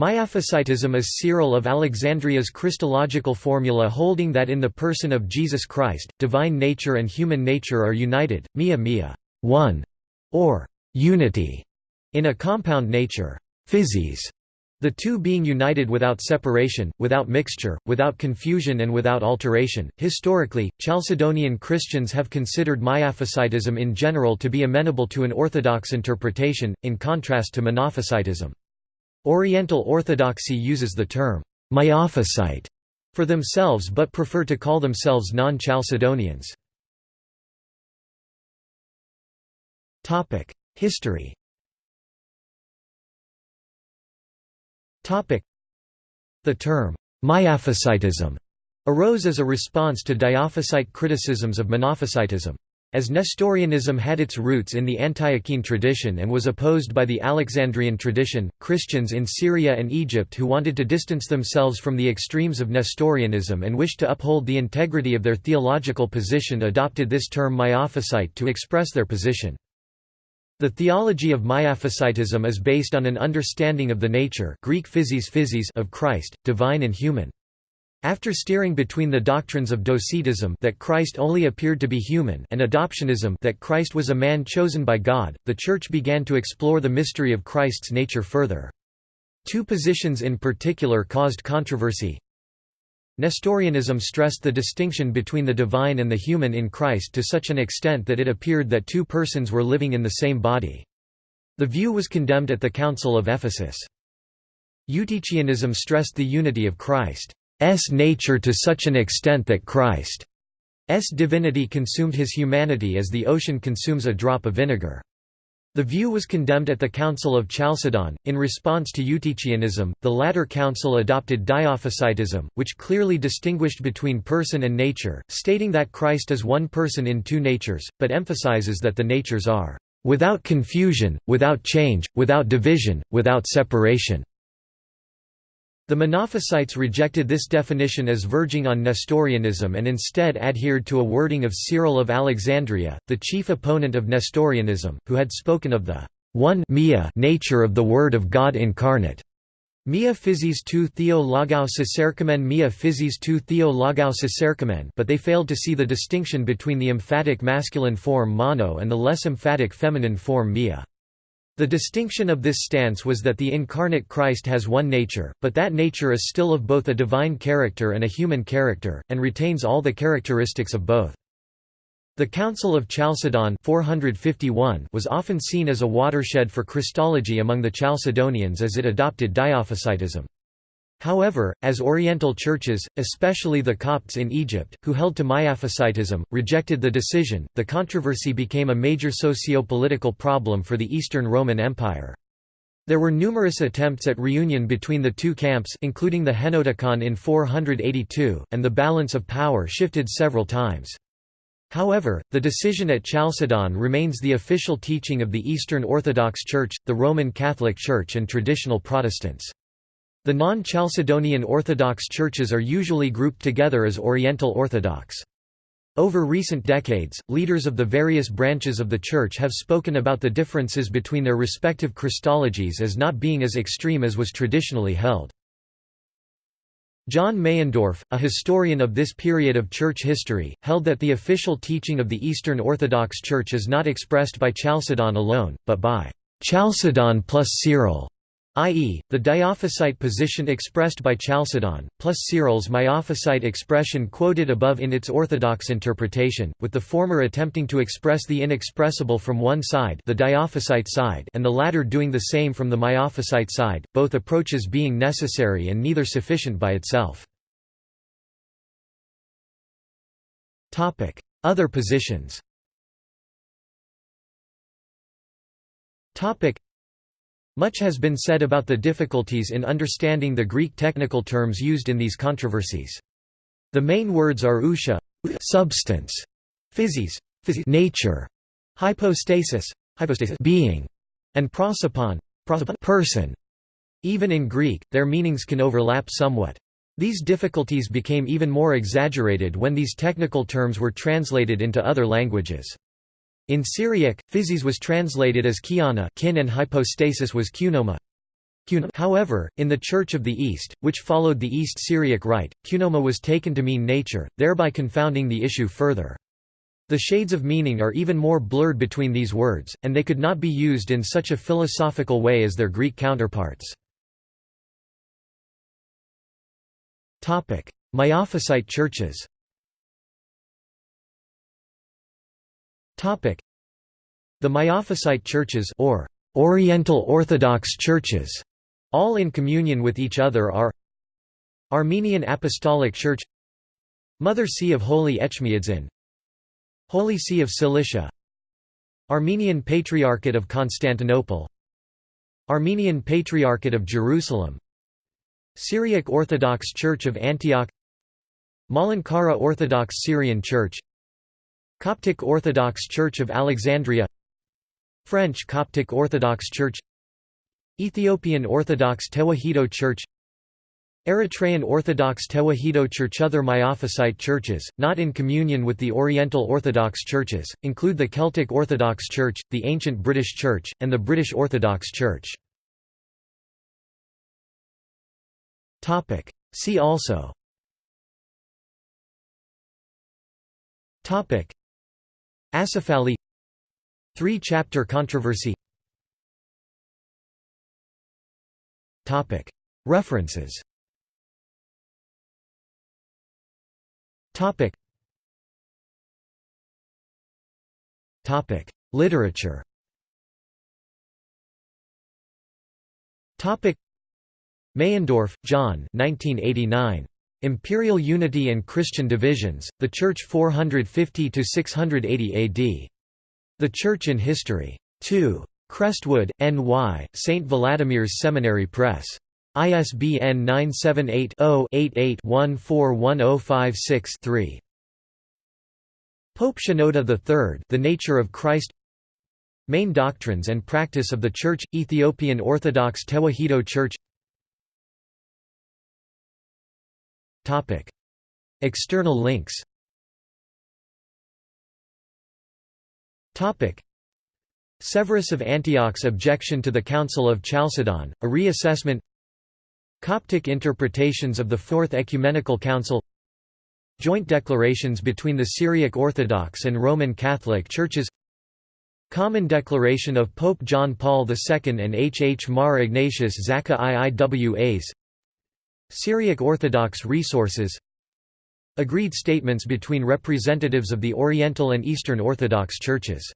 Miaphysitism is Cyril of Alexandria's Christological formula holding that in the person of Jesus Christ, divine nature and human nature are united, mia mia one", or unity, in a compound nature physis, the two being united without separation, without mixture, without confusion and without alteration. Historically, Chalcedonian Christians have considered Miaphysitism in general to be amenable to an orthodox interpretation, in contrast to Monophysitism. Oriental Orthodoxy uses the term Miaphysite for themselves but prefer to call themselves non-Chalcedonians. History The term Miaphysitism arose as a response to Diophysite criticisms of Monophysitism. As Nestorianism had its roots in the Antiochene tradition and was opposed by the Alexandrian tradition, Christians in Syria and Egypt who wanted to distance themselves from the extremes of Nestorianism and wished to uphold the integrity of their theological position adopted this term Miaphysite to express their position. The theology of Miaphysitism is based on an understanding of the nature Greek physis physis of Christ, divine and human. After steering between the doctrines of docetism that Christ only appeared to be human and adoptionism that Christ was a man chosen by God, the Church began to explore the mystery of Christ's nature further. Two positions in particular caused controversy. Nestorianism stressed the distinction between the divine and the human in Christ to such an extent that it appeared that two persons were living in the same body. The view was condemned at the Council of Ephesus. Eutychianism stressed the unity of Christ. S nature to such an extent that Christ's divinity consumed his humanity as the ocean consumes a drop of vinegar. The view was condemned at the Council of Chalcedon. In response to Eutychianism, the latter council adopted Diophysitism, which clearly distinguished between person and nature, stating that Christ is one person in two natures, but emphasizes that the natures are without confusion, without change, without division, without separation. The Monophysites rejected this definition as verging on Nestorianism and instead adhered to a wording of Cyril of Alexandria, the chief opponent of Nestorianism, who had spoken of the one nature of the Word of God incarnate. Mia physis tu theo logou cicercamen mia physis tu theo logou cicercamen but they failed to see the distinction between the emphatic masculine form mono and the less emphatic feminine form mia. The distinction of this stance was that the incarnate Christ has one nature, but that nature is still of both a divine character and a human character, and retains all the characteristics of both. The Council of Chalcedon 451 was often seen as a watershed for Christology among the Chalcedonians as it adopted Diophysitism. However, as Oriental churches, especially the Copts in Egypt, who held to Miaphysitism, rejected the decision, the controversy became a major socio-political problem for the Eastern Roman Empire. There were numerous attempts at reunion between the two camps including the Henoticon in 482, and the balance of power shifted several times. However, the decision at Chalcedon remains the official teaching of the Eastern Orthodox Church, the Roman Catholic Church and traditional Protestants. The non-Chalcedonian Orthodox churches are usually grouped together as Oriental Orthodox. Over recent decades, leaders of the various branches of the Church have spoken about the differences between their respective Christologies as not being as extreme as was traditionally held. John Meyendorff, a historian of this period of church history, held that the official teaching of the Eastern Orthodox Church is not expressed by Chalcedon alone, but by Chalcedon plus Cyril i.e., the Diophysite position expressed by Chalcedon, plus Cyril's Miaphysite expression quoted above in its orthodox interpretation, with the former attempting to express the inexpressible from one side the Diophysite side and the latter doing the same from the Miaphysite side, both approaches being necessary and neither sufficient by itself. Other positions much has been said about the difficulties in understanding the Greek technical terms used in these controversies. The main words are ousia substance, physis, physis nature, hypostasis, hypostasis being, and prosopon, prosopon person. Even in Greek, their meanings can overlap somewhat. These difficulties became even more exaggerated when these technical terms were translated into other languages. In Syriac, physis was translated as kiana kin and hypostasis was kunoma. However, in the Church of the East, which followed the East Syriac Rite, kunoma was taken to mean nature, thereby confounding the issue further. The shades of meaning are even more blurred between these words, and they could not be used in such a philosophical way as their Greek counterparts. Miaphysite churches The Miaphysite churches or Oriental Orthodox churches, all in communion with each other are Armenian Apostolic Church Mother See of Holy Etchmiadzin Holy See of Cilicia Armenian Patriarchate of Constantinople Armenian Patriarchate of Jerusalem Syriac Orthodox Church of Antioch Malankara Orthodox Syrian Church Coptic Orthodox Church of Alexandria French Coptic Orthodox Church Ethiopian Orthodox Tewahedo Church Eritrean Orthodox Tewahedo Church Other Miaphysite churches, not in communion with the Oriental Orthodox churches, include the Celtic Orthodox Church, the Ancient British Church, and the British Orthodox Church. See also Acephali Three-chapter controversy References. Literature Topic. Meyendorff, John 1989. Imperial Unity and Christian Divisions, The Church 450–680 AD. The Church in History. 2. Crestwood, N.Y., St. Vladimir's Seminary Press. ISBN 978-0-88-141056-3. Pope Shenouda III The Nature of Christ Main Doctrines and Practice of the Church – Ethiopian Orthodox Tewahedo Church External links. Severus of Antioch's objection to the Council of Chalcedon, a reassessment. Coptic interpretations of the Fourth Ecumenical Council. Joint declarations between the Syriac Orthodox and Roman Catholic Churches. Common Declaration of Pope John Paul II and H. H. Mar Ignatius Zakka I Iwas Syriac Orthodox resources. Agreed statements between representatives of the Oriental and Eastern Orthodox Churches